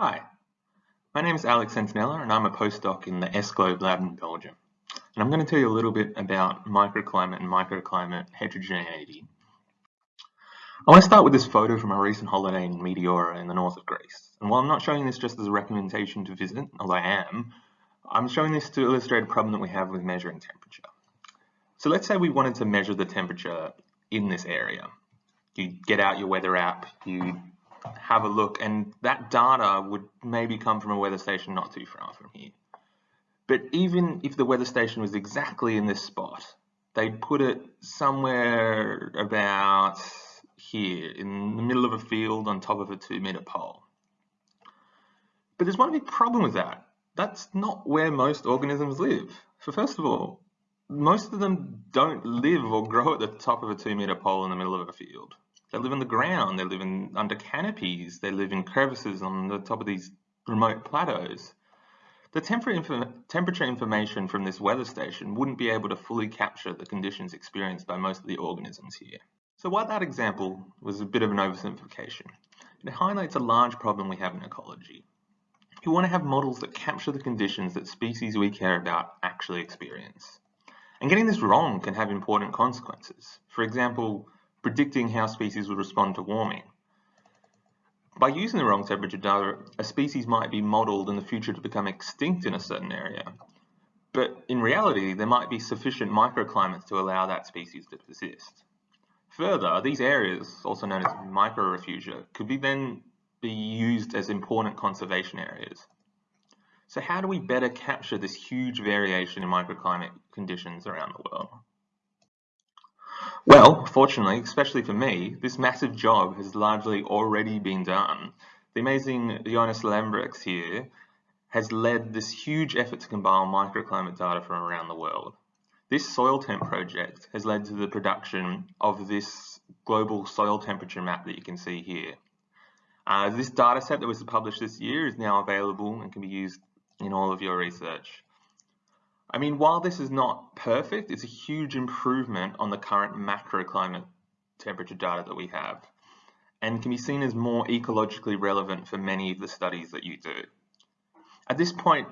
Hi, my name is Alex Sentinella and I'm a postdoc in the S-Globe lab in Belgium. And I'm going to tell you a little bit about microclimate and microclimate heterogeneity. I want to start with this photo from a recent holiday in Meteora in the north of Greece. And while I'm not showing this just as a recommendation to visit, although I am, I'm showing this to illustrate a problem that we have with measuring temperature. So let's say we wanted to measure the temperature in this area. You get out your weather app, you have a look, and that data would maybe come from a weather station not too far from here. But even if the weather station was exactly in this spot, they'd put it somewhere about here in the middle of a field on top of a two meter pole. But there's one big problem with that. That's not where most organisms live. For first of all, most of them don't live or grow at the top of a two meter pole in the middle of a field. They live in the ground, they live in under canopies, they live in crevices on the top of these remote plateaus. The temperature information from this weather station wouldn't be able to fully capture the conditions experienced by most of the organisms here. So while that example was a bit of an oversimplification, it highlights a large problem we have in ecology. We want to have models that capture the conditions that species we care about actually experience. And getting this wrong can have important consequences. For example, predicting how species would respond to warming. By using the wrong temperature data, a species might be modelled in the future to become extinct in a certain area. But in reality, there might be sufficient microclimates to allow that species to persist. Further, these areas, also known as microrefugia, could be then be used as important conservation areas. So how do we better capture this huge variation in microclimate conditions around the world? Well, fortunately, especially for me, this massive job has largely already been done. The amazing Jonas Lembrechts here has led this huge effort to compile microclimate data from around the world. This soil temp project has led to the production of this global soil temperature map that you can see here. Uh, this data set that was published this year is now available and can be used in all of your research. I mean, while this is not perfect, it's a huge improvement on the current macroclimate temperature data that we have and can be seen as more ecologically relevant for many of the studies that you do. At this point,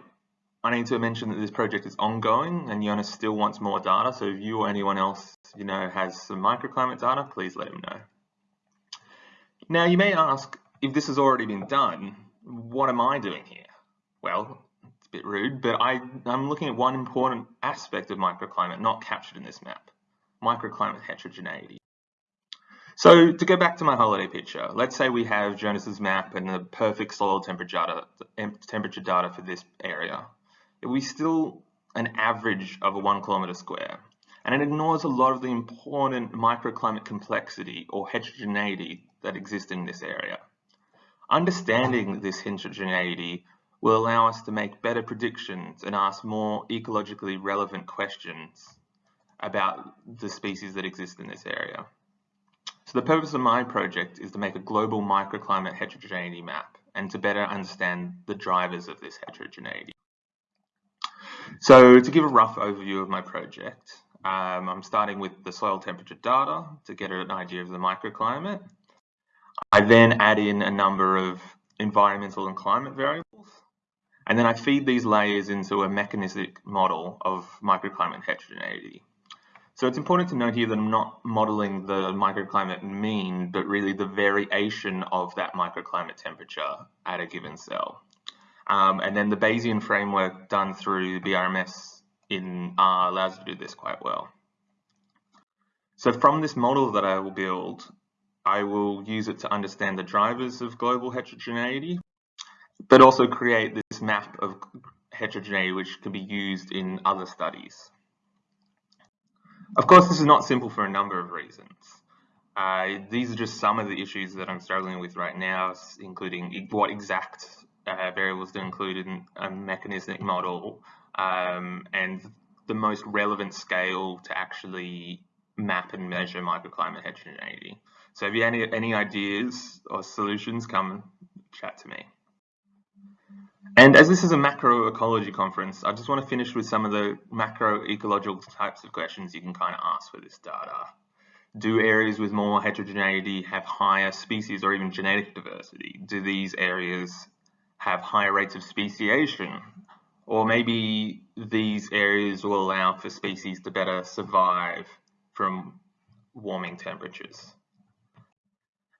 I need to mention that this project is ongoing and Jonas still wants more data, so if you or anyone else you know has some microclimate data, please let him know. Now you may ask, if this has already been done, what am I doing here? Well, bit rude, but I, I'm looking at one important aspect of microclimate not captured in this map, microclimate heterogeneity. So to go back to my holiday picture, let's say we have Jonas's map and the perfect soil temperature data, temperature data for this area. We still an average of a one kilometer square, and it ignores a lot of the important microclimate complexity or heterogeneity that exists in this area. Understanding this heterogeneity will allow us to make better predictions and ask more ecologically relevant questions about the species that exist in this area. So the purpose of my project is to make a global microclimate heterogeneity map and to better understand the drivers of this heterogeneity. So to give a rough overview of my project, um, I'm starting with the soil temperature data to get an idea of the microclimate. I then add in a number of environmental and climate variables and then I feed these layers into a mechanistic model of microclimate heterogeneity. So it's important to note here that I'm not modeling the microclimate mean, but really the variation of that microclimate temperature at a given cell. Um, and then the Bayesian framework done through BRMS in R allows you to do this quite well. So from this model that I will build, I will use it to understand the drivers of global heterogeneity, but also create this map of heterogeneity which can be used in other studies. Of course, this is not simple for a number of reasons. Uh, these are just some of the issues that I'm struggling with right now, including what exact uh, variables to include in a mechanistic model um, and the most relevant scale to actually map and measure microclimate heterogeneity. So if you have any, any ideas or solutions, come chat to me. And as this is a macroecology conference, I just want to finish with some of the macroecological types of questions you can kind of ask for this data. Do areas with more heterogeneity have higher species or even genetic diversity? Do these areas have higher rates of speciation, or maybe these areas will allow for species to better survive from warming temperatures.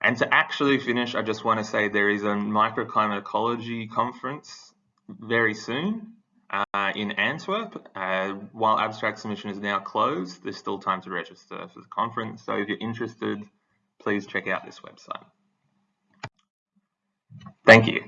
And to actually finish, I just want to say there is a microclimate ecology conference very soon uh, in Antwerp. Uh, while abstract submission is now closed, there's still time to register for the conference. So if you're interested, please check out this website. Thank you.